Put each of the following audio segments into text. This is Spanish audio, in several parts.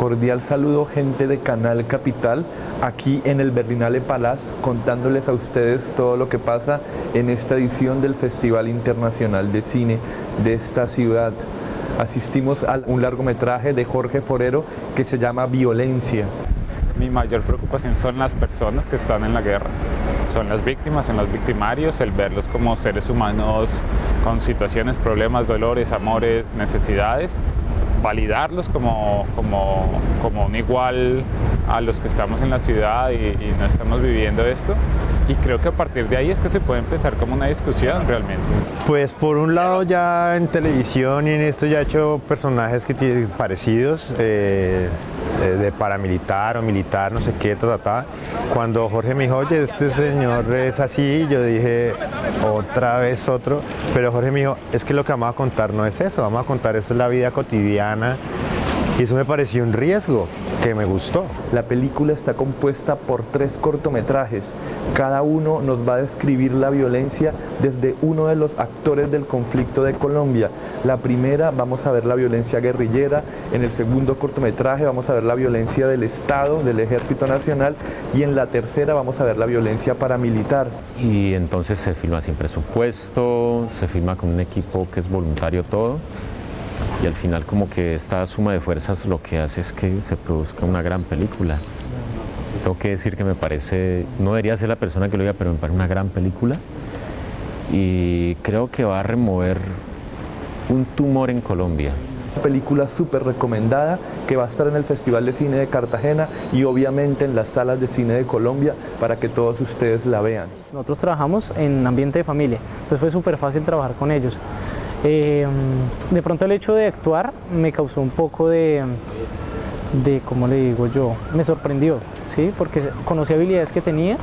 Cordial saludo gente de Canal Capital, aquí en el Berlinale Palace, contándoles a ustedes todo lo que pasa en esta edición del Festival Internacional de Cine de esta ciudad. Asistimos a un largometraje de Jorge Forero que se llama Violencia. Mi mayor preocupación son las personas que están en la guerra, son las víctimas, son los victimarios, el verlos como seres humanos con situaciones, problemas, dolores, amores, necesidades validarlos como, como, como un igual a los que estamos en la ciudad y, no estamos viviendo esto. Y creo que a partir de ahí es que se puede empezar como una discusión realmente. Pues por un lado ya en televisión y en esto ya he hecho personajes que tienen parecidos. Eh, de paramilitar o militar, no sé qué, ta, ta, Cuando Jorge me dijo, oye, este señor es así, yo dije, otra vez otro, pero Jorge me dijo, es que lo que vamos a contar no es eso, vamos a contar eso es la vida cotidiana y eso me pareció un riesgo que me gustó. La película está compuesta por tres cortometrajes. Cada uno nos va a describir la violencia desde uno de los actores del conflicto de Colombia. La primera vamos a ver la violencia guerrillera, en el segundo cortometraje vamos a ver la violencia del Estado, del Ejército Nacional y en la tercera vamos a ver la violencia paramilitar. Y entonces se filma sin presupuesto, se filma con un equipo que es voluntario todo y al final como que esta suma de fuerzas lo que hace es que se produzca una gran película. Tengo que decir que me parece, no debería ser la persona que lo diga, pero me parece una gran película y creo que va a remover un tumor en Colombia. Una película súper recomendada que va a estar en el Festival de Cine de Cartagena y obviamente en las salas de cine de Colombia para que todos ustedes la vean. Nosotros trabajamos en ambiente de familia, entonces fue súper fácil trabajar con ellos. Eh, de pronto el hecho de actuar me causó un poco de, de, ¿cómo le digo yo? Me sorprendió, ¿sí? Porque conocí habilidades que tenía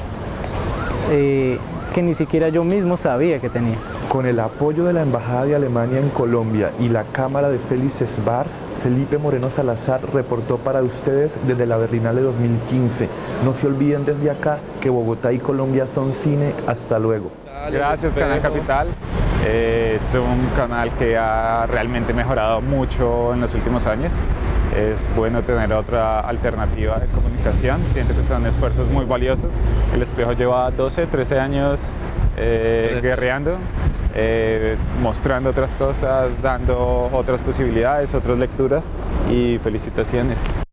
eh, que ni siquiera yo mismo sabía que tenía. Con el apoyo de la Embajada de Alemania en Colombia y la Cámara de Félix Svars, Felipe Moreno Salazar reportó para ustedes desde la Berlinale 2015. No se olviden desde acá que Bogotá y Colombia son cine. Hasta luego. Gracias Canal Capital. Es un canal que ha realmente mejorado mucho en los últimos años. Es bueno tener otra alternativa de comunicación. Siento que son esfuerzos muy valiosos. El Espejo lleva 12, 13 años eh, guerreando, eh, mostrando otras cosas, dando otras posibilidades, otras lecturas y felicitaciones.